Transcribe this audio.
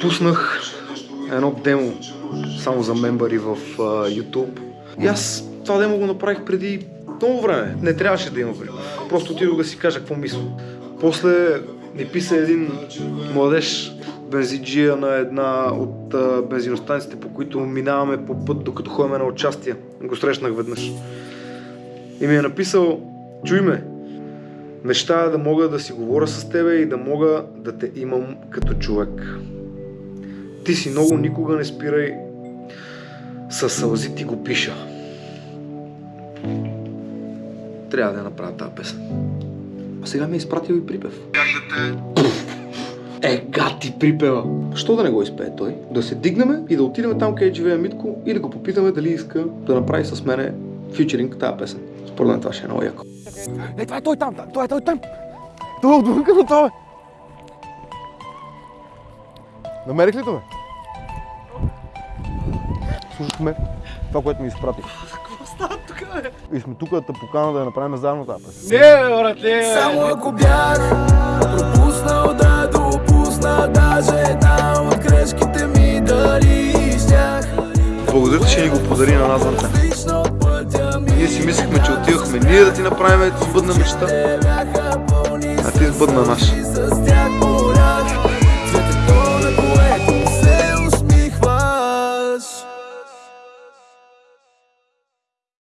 Пуснах едно демо само за мембари в uh, YouTube. И аз това демо го направих преди много време. Не трябваше да има време. Просто отидох да си кажа какво мисля. После ми писа един младеж бензиджия на една от а, бензиностанциите, по които минаваме по път, докато ходим на участие. Го срещнах веднъж. И ми е написал, чуй ме, мечтая да мога да си говоря с тебе и да мога да те имам като човек. Ти си много, никога не спирай, със сълзи ти го пиша. Трябва да я направя тази песен. А сега ми е изпратил и припев. Е, гати припева! Що да не го изпее той? Да се дигнем и да отидем там, където живее Митко и да го попитаме дали иска да направи с мене фьючеринг тази песен. Според мен това ще е много яко. Е, това е той там, това е той там. Това е отвънка на това. Намерих ли това? Слушахме това, което ми изпратих. Какво става тук, бе? И сме тук да те покана да я направим заедно тази песен. Не, братле. Само ако бях пропуснал да допусна даже една от грешките ми дали щях Благодаря че ни го подари на нас, Ние си мислехме, че отивахме ние да ти направим сбъдна мечта, а ти сбъдна наша.